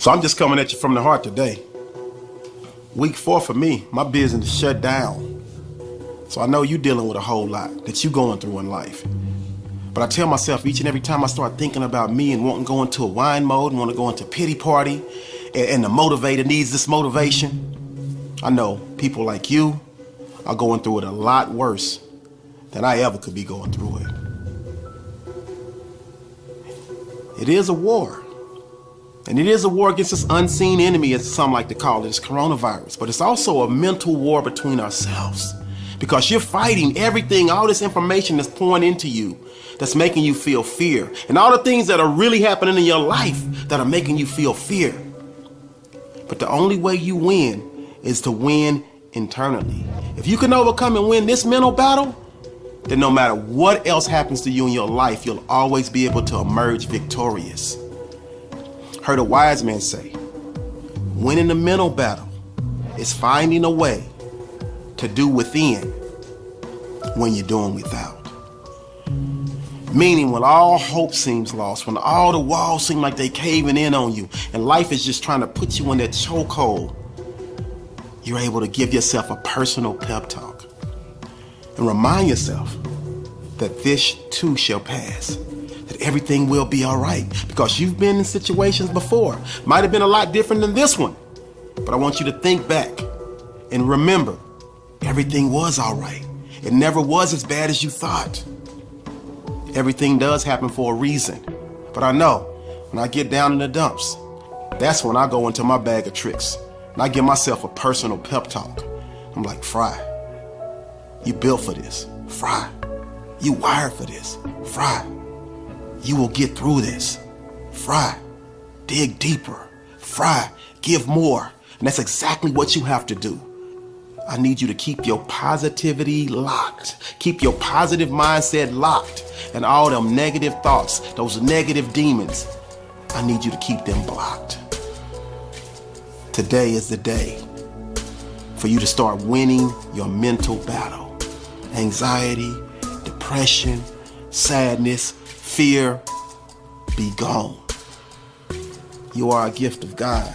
So I'm just coming at you from the heart today. Week four for me, my business shut down. So I know you're dealing with a whole lot that you're going through in life. But I tell myself each and every time I start thinking about me and wanting to go into a whine mode and want to go into pity party and, and the motivator needs this motivation, I know people like you are going through it a lot worse than I ever could be going through it. It is a war. And it is a war against this unseen enemy, as some like to call it, this coronavirus. But it's also a mental war between ourselves. Because you're fighting everything, all this information that's pouring into you, that's making you feel fear. And all the things that are really happening in your life that are making you feel fear. But the only way you win is to win internally. If you can overcome and win this mental battle, then no matter what else happens to you in your life, you'll always be able to emerge victorious. Heard a wise man say, winning the mental battle is finding a way to do within when you're doing without. Meaning when all hope seems lost, when all the walls seem like they're caving in on you, and life is just trying to put you in that chokehold, you're able to give yourself a personal pep talk and remind yourself that this too shall pass that everything will be all right because you've been in situations before. Might have been a lot different than this one, but I want you to think back and remember everything was all right. It never was as bad as you thought. Everything does happen for a reason, but I know when I get down in the dumps, that's when I go into my bag of tricks and I give myself a personal pep talk. I'm like, Fry, you built for this. Fry, you wired for this. Fry, you will get through this. Fry, dig deeper. Fry, give more. And that's exactly what you have to do. I need you to keep your positivity locked. Keep your positive mindset locked. And all them negative thoughts, those negative demons, I need you to keep them blocked. Today is the day for you to start winning your mental battle. Anxiety, depression, sadness, fear, be gone. You are a gift of God.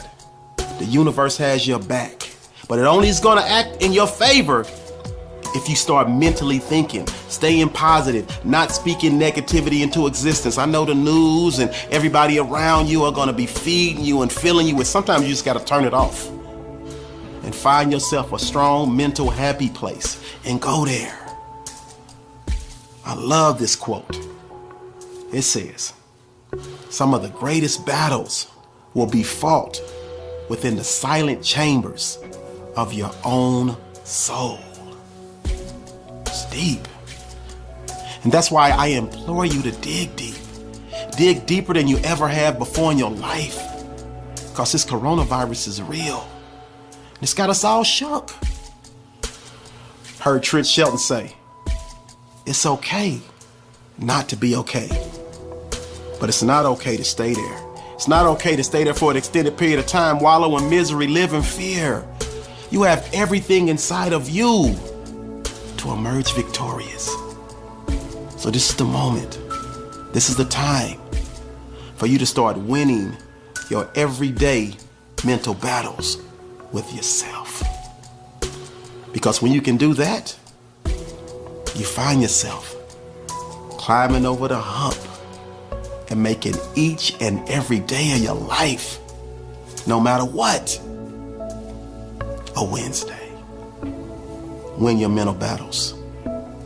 The universe has your back, but it only is going to act in your favor if you start mentally thinking, staying positive, not speaking negativity into existence. I know the news and everybody around you are going to be feeding you and filling you with. Sometimes you just got to turn it off and find yourself a strong, mental, happy place and go there. I love this quote. It says, some of the greatest battles will be fought within the silent chambers of your own soul. It's deep. And that's why I implore you to dig deep. Dig deeper than you ever have before in your life. Because this coronavirus is real. It's got us all shook. Heard Trent Shelton say, it's okay not to be okay. But it's not okay to stay there. It's not okay to stay there for an extended period of time, wallow in misery, live in fear. You have everything inside of you to emerge victorious. So this is the moment. This is the time for you to start winning your everyday mental battles with yourself. Because when you can do that, you find yourself climbing over the hump and making each and every day of your life, no matter what, a Wednesday. Win your mental battles.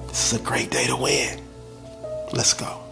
This is a great day to win. Let's go.